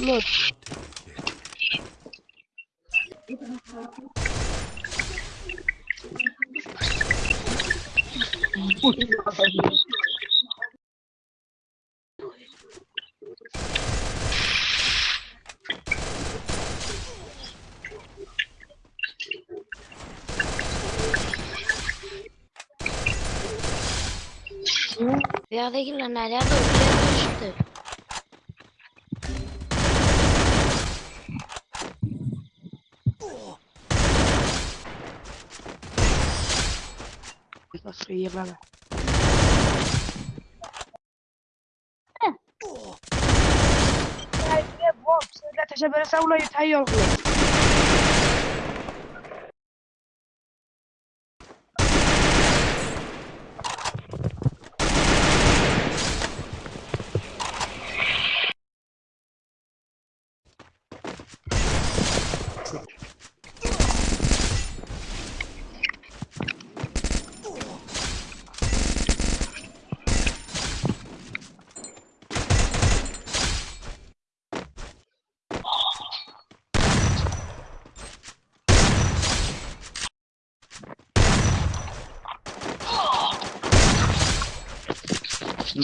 piloto. Yerdeki laneler de okuyamıyor işte. مصرية بابا لا تشبه ولا يتهيأ الغلط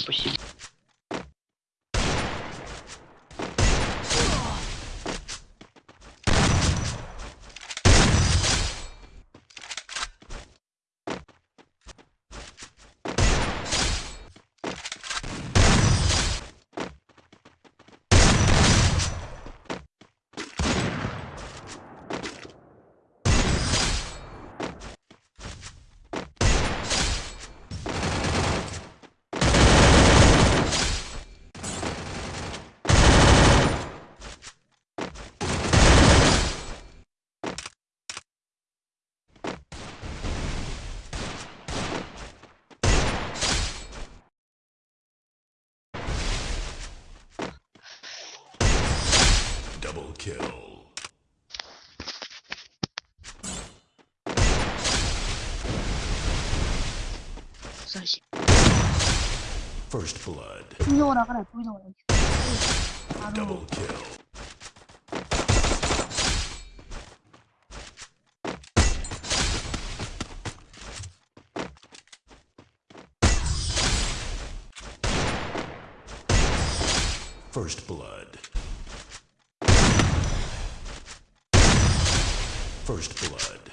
不行。Kill. First blood. Ignora, cara, tu ignora. Double kill. First blood. First blood.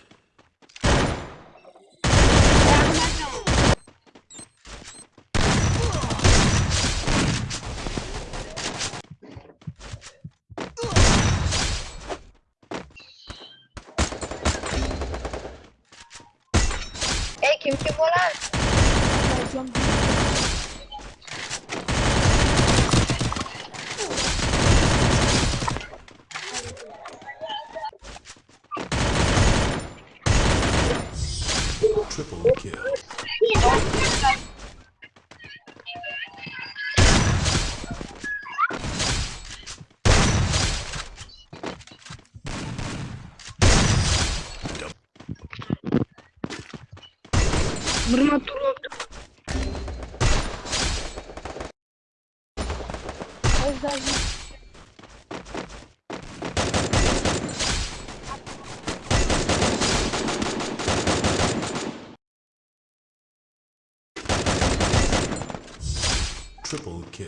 Mırma turu. Triple kill.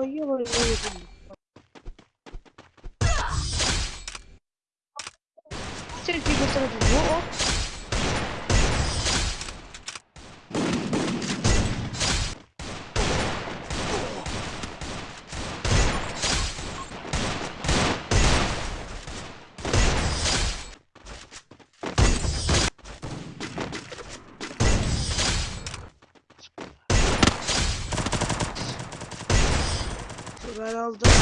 fatto io con il mio diritto. Senti questo lo giuro. ben aldım.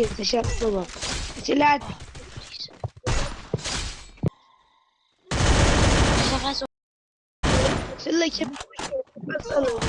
يتشاء الصبر ثلاثة سلك بس الله